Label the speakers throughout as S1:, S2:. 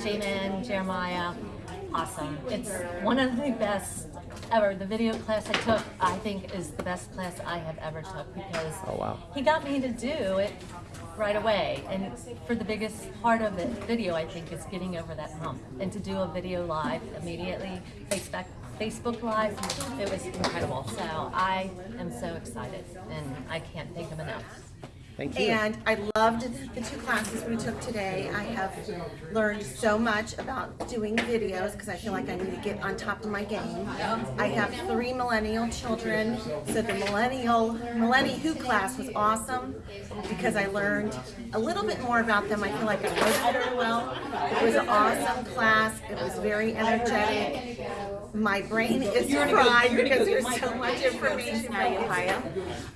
S1: Jamin, Jeremiah, awesome. It's one of the best ever. The video class I took, I think, is the best class I have ever took because
S2: Oh, wow.
S1: he got me to do it right away. And for the biggest part of it, video, I think, is getting over that hump. And to do a video live immediately, Facebook, Facebook Live, it was incredible. So I am so excited, and I can't thank him enough.
S2: Thank you.
S3: And I loved the two classes we took today. I have learned so much about doing videos because I feel like I need to get on top of my game. I have three millennial children, so the millennial Millennial Who class was awesome because I learned a little bit more about them. I feel like I hosted very well. It was an awesome class. It was very energetic. My brain is fried because there's so much information.
S4: Ohio.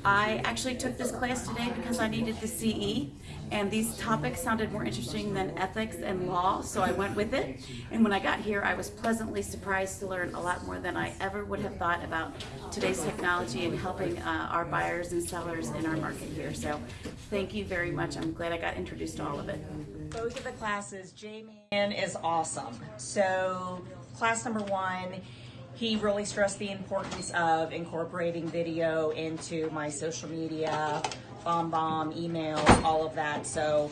S4: I actually took this class today because I needed the CE, and these topics sounded more interesting than ethics and law, so I went with it. And when I got here, I was pleasantly surprised to learn a lot more than I ever would have thought about today's technology and helping uh, our buyers and sellers in our market here. So thank you very much. I'm glad I got introduced to all of it.
S5: both of the classes, J-Man is awesome. So class number one, he really stressed the importance of incorporating video into my social media, BombBomb, email, all of that. So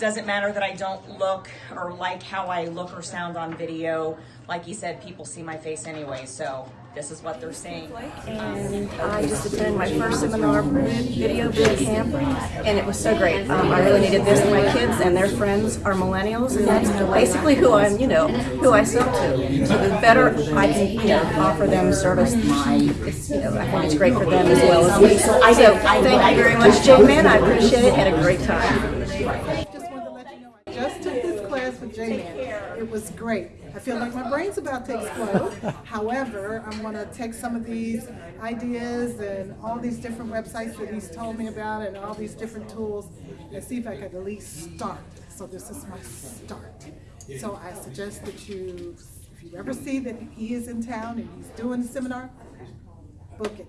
S5: doesn't matter that I don't look or like how I look or sound on video. Like you said, people see my face anyway, so this is what they're saying.
S6: and I just attended my first seminar video camp, and it was so great. Um, I really needed this. My kids and their friends are millennials, and that's basically who I'm, you know, who I sell to. So the better I can, you know, offer them service, you know, I think it's great for them as well as me. So thank you very much, J-Man. I appreciate it. Had a great time.
S7: Just wanted to let you know, I just took this class with J-Man. It was great. I feel like my brain's about to explode. However, I'm gonna take some of these ideas and all these different websites that he's told me about and all these different tools and see if I could at least start. So this is my start. So I suggest that you, if you ever see that he is in town and he's doing a seminar, book it.